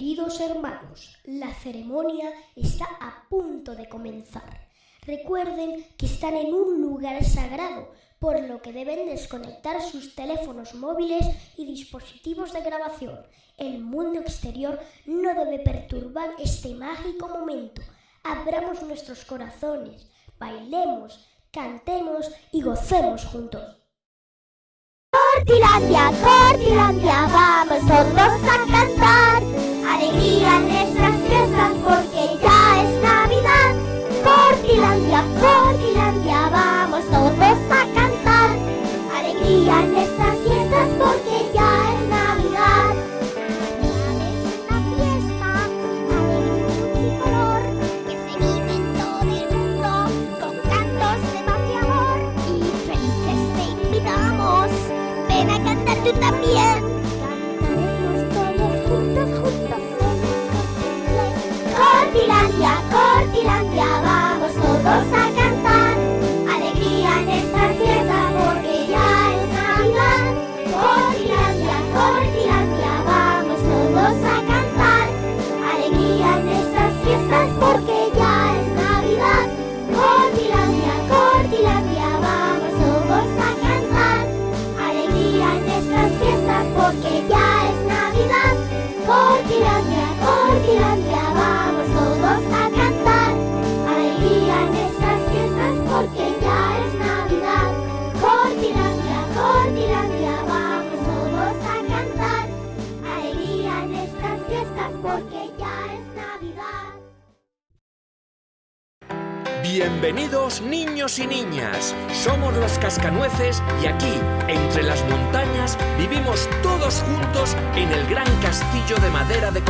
Queridos hermanos, la ceremonia está a punto de comenzar. Recuerden que están en un lugar sagrado, por lo que deben desconectar sus teléfonos móviles y dispositivos de grabación. El mundo exterior no debe perturbar este mágico momento. Abramos nuestros corazones, bailemos, cantemos y gocemos juntos. Cortilandia, Cortilandia, vamos todos a cantar. Cortilandia, vamos todos a cantar. Alegría en estas fiestas porque ya es Navidad. Cortilandia, Cortilandia, vamos todos a cantar. Alegría en estas fiestas porque ya es Navidad. Bienvenidos niños y niñas, somos los cascanueces y aquí, entre las montañas, vivimos todos juntos en el gran castillo de madera de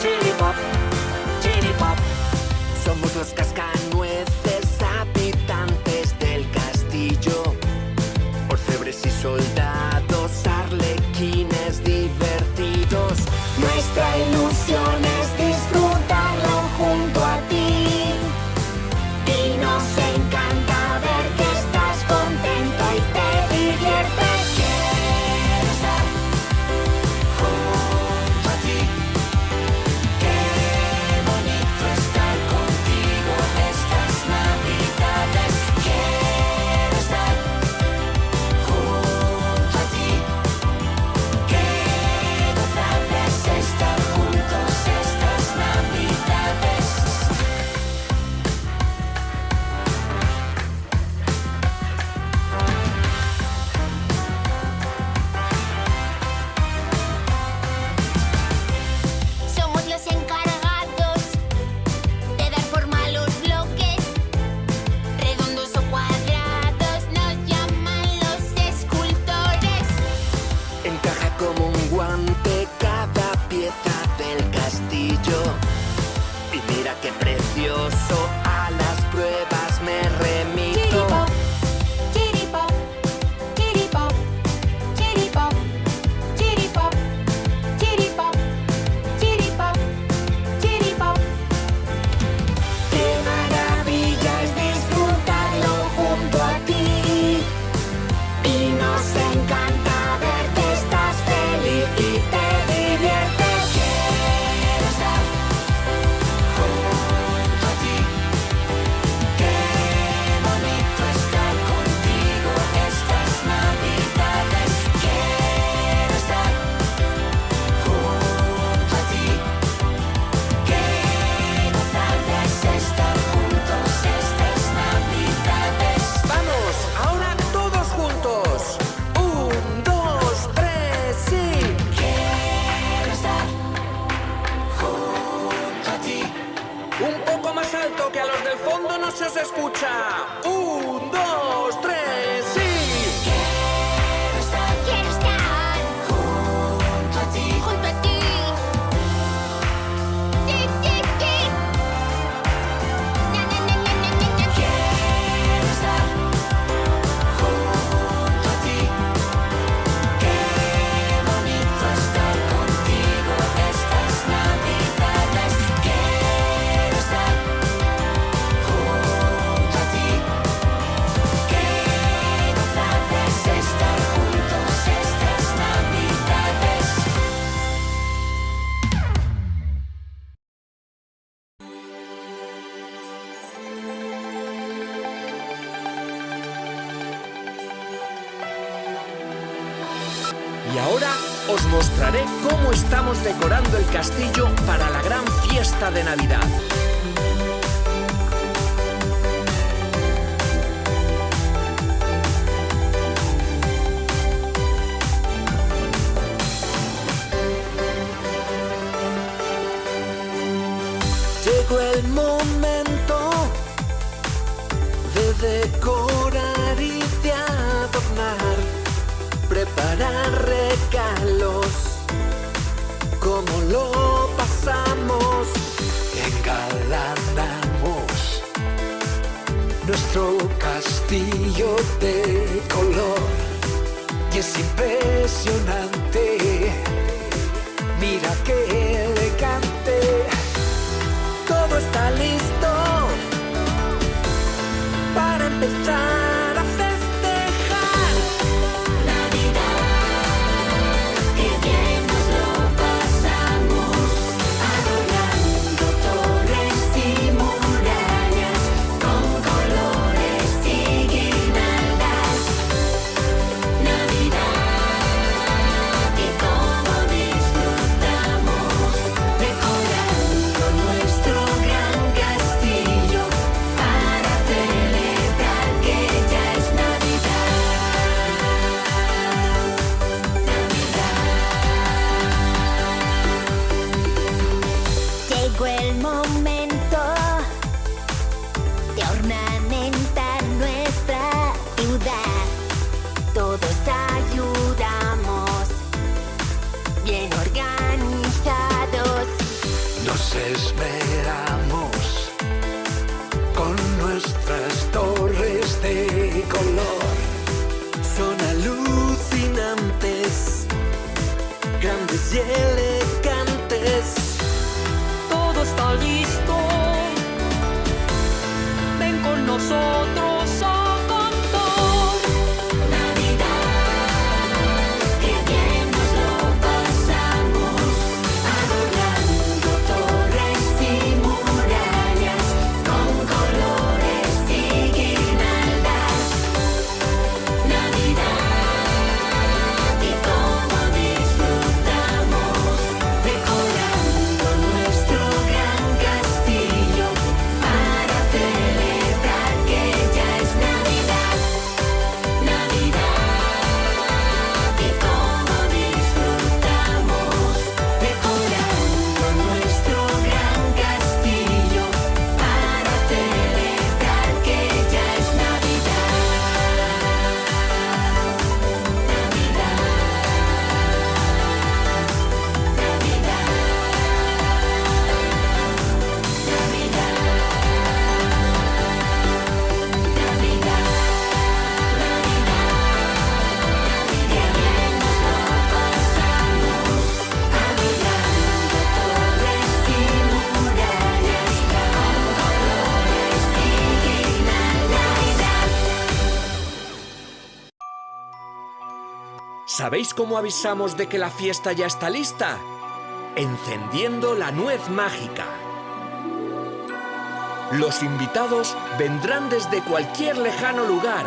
Chili pop, chili. Somos los. Y mira que Un poco más alto que a los del fondo no se os escucha. ¡Uh! castillo para la gran fiesta de Navidad. Llegó el momento de decorar y de adornar, preparar cómo lo pasamos, engalanamos nuestro castillo de color. Y es impresionante. llegó el momento. slowly ¿Sabéis cómo avisamos de que la fiesta ya está lista? Encendiendo la nuez mágica. Los invitados vendrán desde cualquier lejano lugar,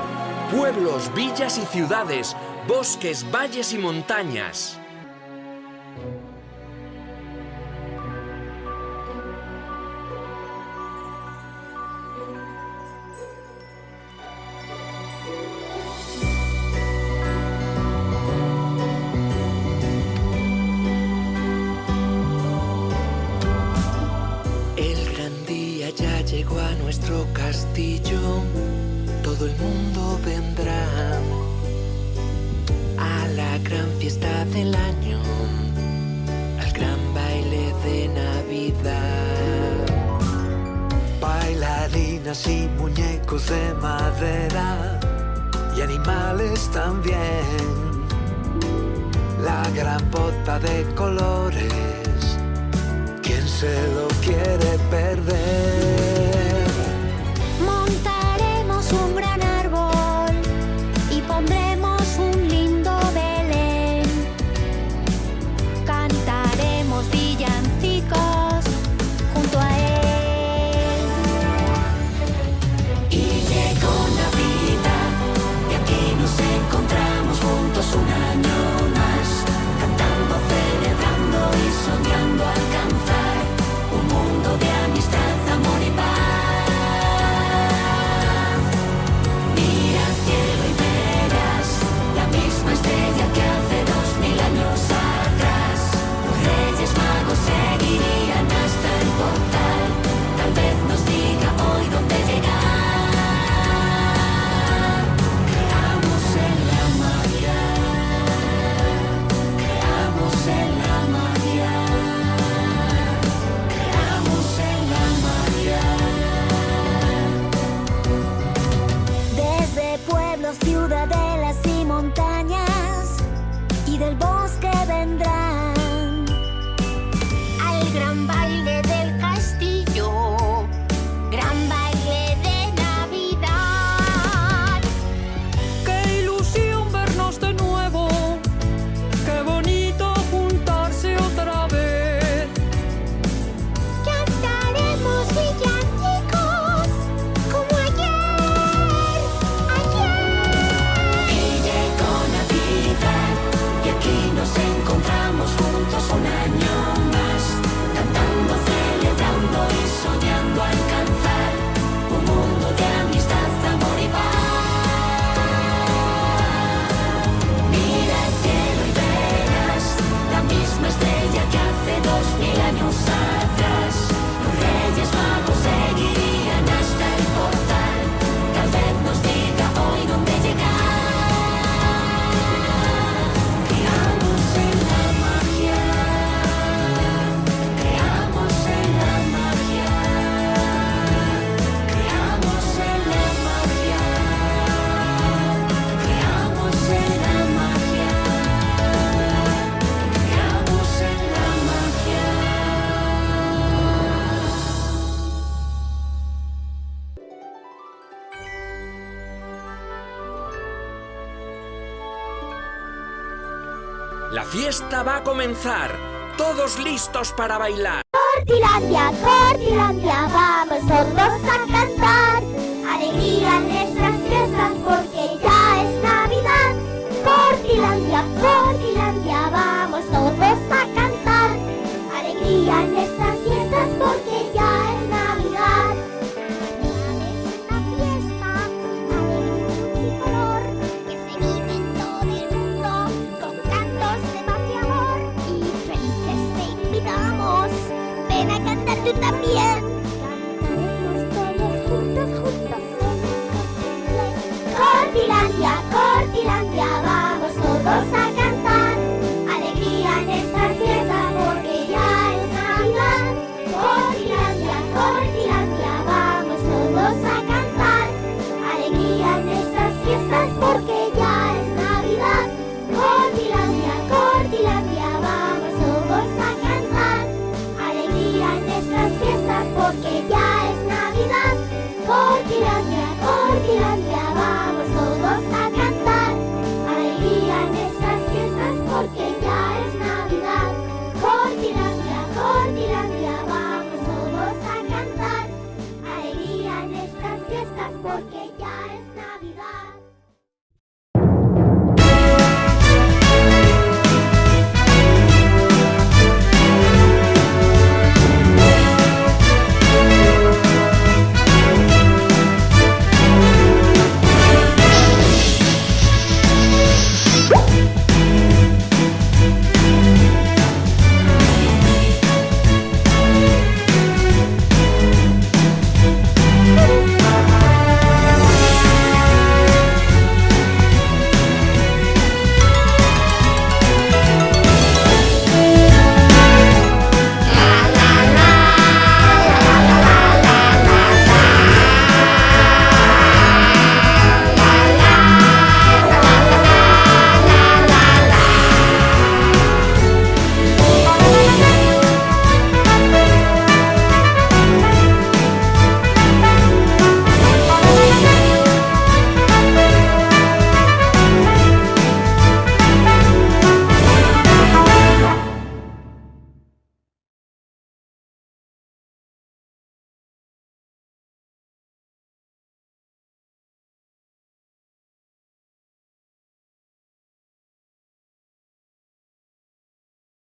pueblos, villas y ciudades, bosques, valles y montañas. el mundo vendrá a la gran fiesta del año, al gran baile de Navidad. Bailarinas y muñecos de madera y animales también. La gran bota de colores Your sign. fiesta va a comenzar. Todos listos para bailar. Cortilandia, Cortilandia, vamos todos a cantar. Alegría